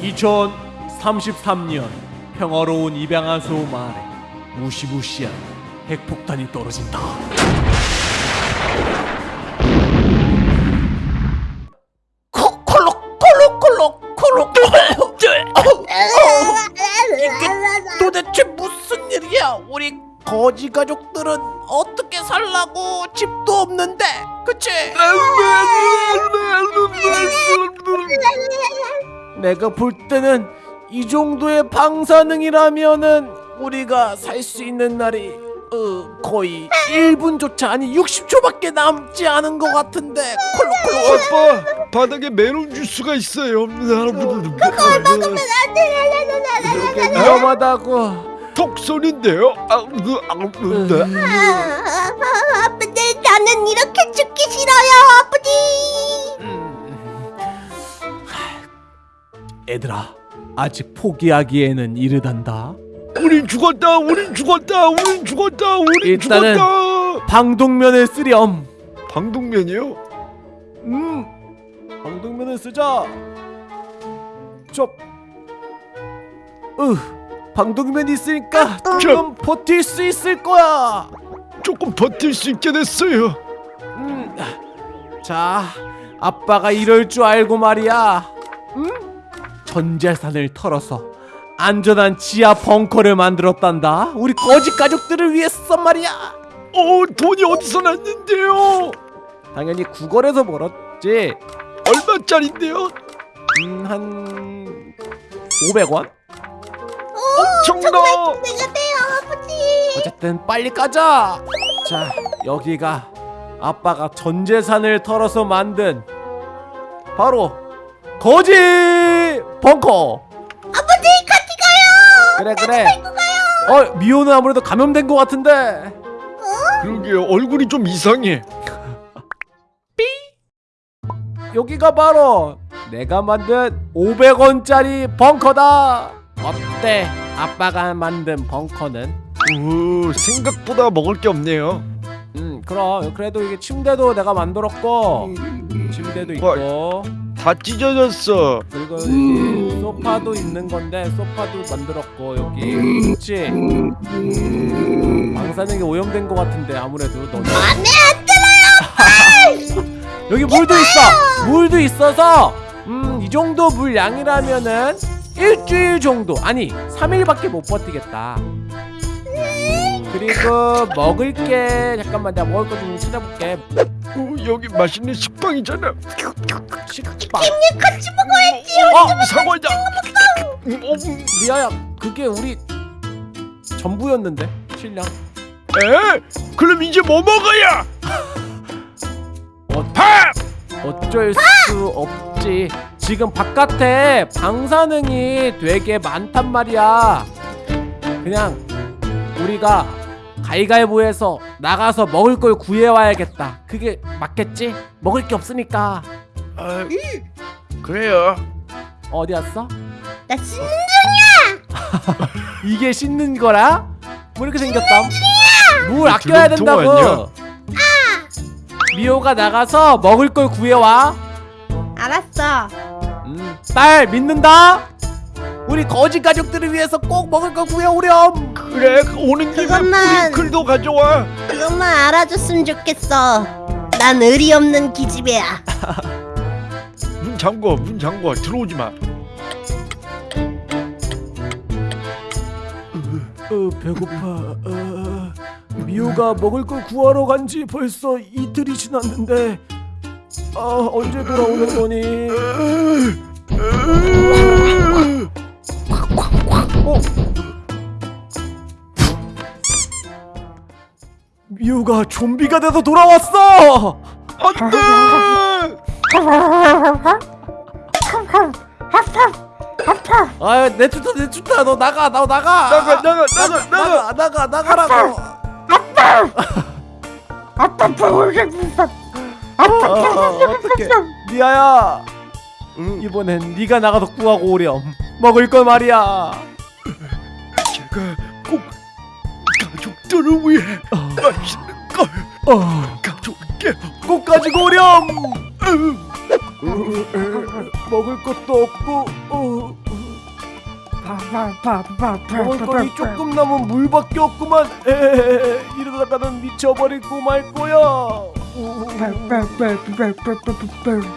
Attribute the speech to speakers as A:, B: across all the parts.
A: 2033년 평화로운 입양아소 마을에 무시무시한 핵폭탄이 떨어진다. 콜록 콜록 콜록 콜록 이게 도대체 무슨 일이야? 우리 거지 가족들은 어떻게 살라고 집도 없는데, 그치? 내가 볼 때는 이 정도의 방사능이라면은 우리가 살 수 있는 날이 어, 거의 1분조차 아니 60초밖에 남지 않은 것 같은데. 콜록콜록.
B: 아빠 바닥에 메론 주스가 있어요.
A: 위험하다고.
B: 톡 소리인데요. 아, 그, 아, 그, 네.
C: 아버지 나는 이렇게 죽기 싫어요
A: 애들아 아직 포기하기에는 이르단다
B: 우린 죽었다. 우린 죽었다. 우린 죽었다. 우린
A: 일단은-
B: 죽었다.
A: 방독면을 쓰렴
B: 방독면이요?
A: 음 방독면을 쓰자 쩝 으, 방독면이 있으니까 조금 버틸 수 있을 거야
B: 조금 버틸 수 있게 됐어요.
A: 음, 자, 아빠가 이럴 줄 알고 말이야. 음? 전재산을 털어서 안전한 지하 벙커를 만들었단다. 우리 거지 가족들을 위해서 말이야.
B: 어, 돈이 어디서 났는데요?
A: 당연히 구걸에서 벌었지.
B: 얼마짜린데요?
A: 음, 한 500원?
B: 엄청나.
C: 내가 돼요 아버지
A: 어쨌든 빨리 가자. 자, 여기가 아빠가 전 재산을 털어서 만든 바로 거지 벙커.
C: 아버지 같이 가요
A: 그래 그래. 어 미호는 아무래도 감염된 것 같은데.
B: 그러게요. 얼굴이 좀 이상해.
A: 여기가 바로 내가 만든 500원짜리 벙커다. 어때? 아빠가 만든 벙커는?
B: 오, 생각보다 먹을 게 없네요.
A: 음 그럼 그래도 이게 침대도 내가 만들었고 침대도 있고
B: 다 찢어졌어.
A: 그리고 여기 소파도 있는 건데 소파도 만들었고 여기 그렇지 방사능이 오염된 것 같은데 아무래도 너는.
C: 안돼 안 들어요
A: 여기 물도 있어. 물도 있어서 음 이 정도 물 양이라면은 일주일 정도. 아니 3일밖에 못 버티겠다 그리고 먹을 게 잠깐만 내가 먹을 거 좀 찾아볼게
B: 오, 여기 맛있는 식빵이잖아.
A: 식빵
C: 같이 먹어야지
A: 어
B: 사과다. 음, 어, 음.
A: 리아야 그게 우리 전부였는데 신랑
B: 에? 그럼 이제 뭐 먹어야?
A: 어,
B: 밥!
A: 어쩔 수 없지 지금 바깥에 방사능이 되게 많단 말이야 그냥 우리가 가위가위보해서 나가서 먹을 걸 구해와야겠다 그게 맞겠지? 먹을 게 없으니까
B: 아, 그래요.
A: 어디 왔어?
C: 나 신...
A: 이게 씻는 거라? 뭐 이렇게 생겼다 물 아껴야 된다고
B: 아니야?
A: 미호가 나가서 먹을 걸 구해와
C: 알았어
A: 음, 딸 믿는다. 우리 거지 가족들을 위해서 꼭 먹을 거 구해오렴.
B: 그래, 오는 김에
C: 그것만-
B: 프링클도 가져와.
C: 그것만 알아줬으면 좋겠어 난 의리 없는 기집애야
B: 문 잠궈, 문 잠궈. 들어오지 마.
A: 어, 배고파. 어, 미호가 먹을 걸 구하러 간 지 벌써 이틀이 지났는데 아 언제 돌아오는 거니? 어? 미호가 좀비가 돼서 돌아왔어.
B: 안 돼!
A: 아 내쫓다 내쫓다 너 나가 너 나가!
B: 나가, 나가, 나가, 나가.
A: 나가! 나가라고!
C: 아빠! 보고 싶어
A: 어, 어떡해. 리아야
B: 응,
A: 이번엔 네가 나가서 구하고 오렴. 먹을 걸 말이야
B: 가족들을 위해 맛있는 걸
A: 어,
B: 가져올게.
A: 꼭 가지고 오렴. 먹을 것도 없고 어, 먹을 거이 조금 남은 물밖에 없구만. 에헤헤 이러다가는 미쳐버리고 말 거야. 우,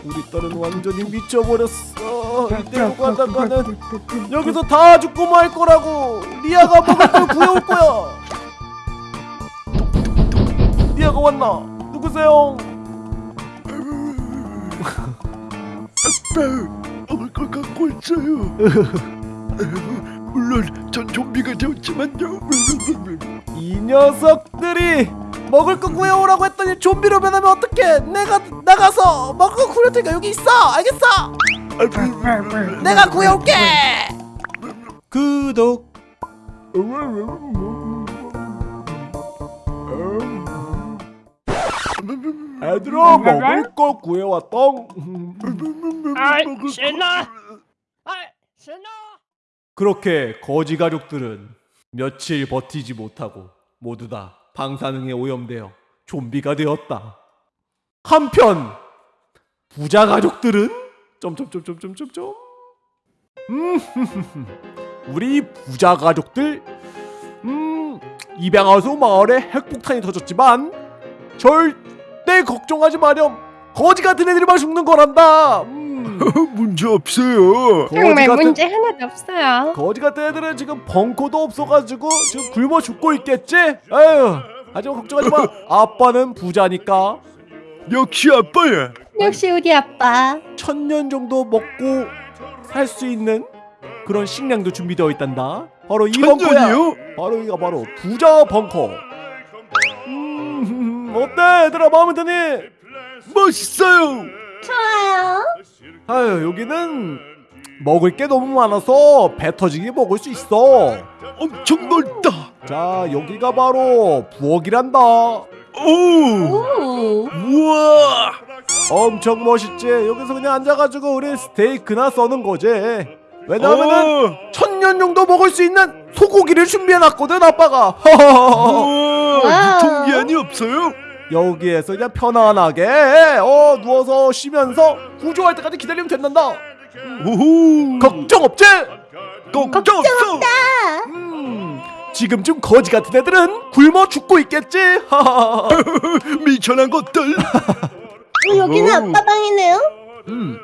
A: 우리 딸은 완전히 미쳐버렸어. 이대로 가다가는 여기서 다 죽고 말 거라고. 리아가 먹을 걸 구해올 거야 왔나 누구세요?
B: 먹을 걸 갖고 있어요. 물론 전 좀비가 되었지만요.
A: 이 녀석들이 먹을 거 구해오라고 했더니 좀비로 변하면 어떡해? 내가 나가서 먹을 거 구해올 테니까 여기 있어! 알겠어? 내가 구해올게! 구독 애들아 먹을 거 구해왔똥
D: 아이 신나! 아이 신나!
A: 그렇게 거지 가족들은 며칠 버티지 못하고 모두 다 방사능에 오염되어 좀비가 되었다. 한편 부자 가족들은 점점점점점점점. 음 우리 부자 가족들 음 입양하수 마을에 핵폭탄이 터졌지만 절 대 걱정하지 마렴 거지 같은 애들만 죽는 거란다. 음,
B: 문제 없어요.
E: 정말
A: 같은
E: 문제 하나도 없어요.
A: 거지 같은 애들은 지금 벙커도 없어가지고 지금 굶어 죽고 있겠지? 아유 하지만 걱정하지 마 아빠는 부자니까
B: 역시 아빠야.
E: 역시 우리 아빠.
A: 천년 정도 먹고 살 수 있는 그런 식량도 준비되어 있단다 바로 이 벙커야
B: 천년이요?
A: 바로 이가 바로 부자 벙커 음 어때 얘들아 마음에 드니?
B: 멋있어요.
C: 좋아요.
A: 아유 여기는 먹을 게 너무 많아서 배 터지게 먹을 수 있어
B: 엄청 넓다.
A: 자 여기가 바로 부엌이란다
B: 오,
C: 오.
B: 우와.
A: 엄청 멋있지 여기서 그냥 앉아가지고 우리 스테이크나 써는 거지 왜냐하면은
B: 어,
A: 천년 정도 먹을 수 있는 소고기를 준비해놨거든 아빠가
B: 우 와. 유통기한이 없어요?
A: 여기에서 그냥 편안하게 어 누워서 쉬면서 구조할 때까지 기다리면 된단다
B: 오호.
A: 걱정 없지?
B: 걱정 없어.
A: 음 지금쯤 거지 같은 애들은 굶어 죽고 있겠지 하하하.
B: 미천한 것들.
C: 어, 여기는
B: 오.
C: 아빠 방이네요.
A: 음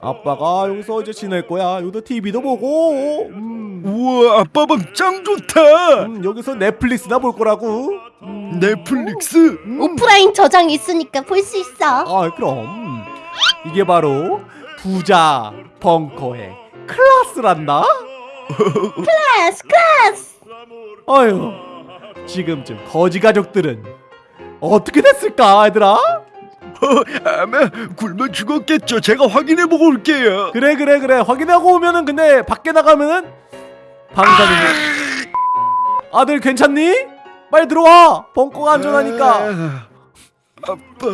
A: 아빠가 여기서 이제 지낼 거야 여기도 TV도 보고 음,
B: 우와, 아빠 방짱 좋다.
A: 음, 여기서 넷플릭스나 볼 거라고 음,
B: 넷플릭스.
A: 음.
C: 오프라인 저장 있으니까 볼 수 있어.
A: 아 그럼 이게 바로 부자 벙커의 클라스란다
C: 클래스 클래스.
A: 아유 지금쯤 거지 가족들은 어떻게 됐을까 얘들아
B: 아마 굶어 죽었겠죠. 제가 확인해 보고 올게요.
A: 그래 그래 그래 확인하고 오면은 근데 밖에 나가면은 방사능. 아들 괜찮니? 빨리 들어와. 벙커가 안전하니까.
B: 아, 아빠.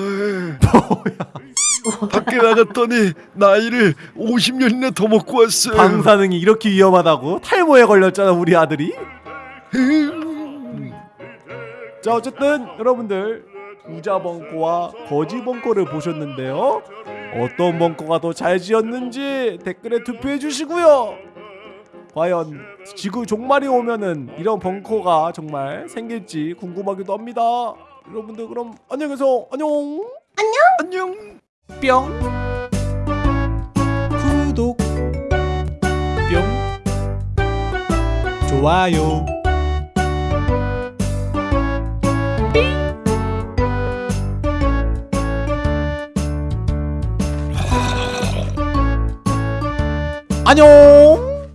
B: 밖에 나갔더니 나이를 50년이나 더 먹고 왔어요.
A: 방사능이 이렇게 위험하다고? 탈모에 걸렸잖아 우리 아들이. 자 어쨌든 여러분들 부자 벙커와 거지 벙커를 보셨는데요. 어떤 벙커가 더 잘 지었는지 댓글에 투표해 주시고요 과연 지구 종말이 오면은 이런 벙커가 정말 생길지 궁금하기도 합니다. 여러분들 그럼 안녕히 계세요. 안녕.
B: 안녕.
A: 뿅. 구독. 뿅. 좋아요. 안녕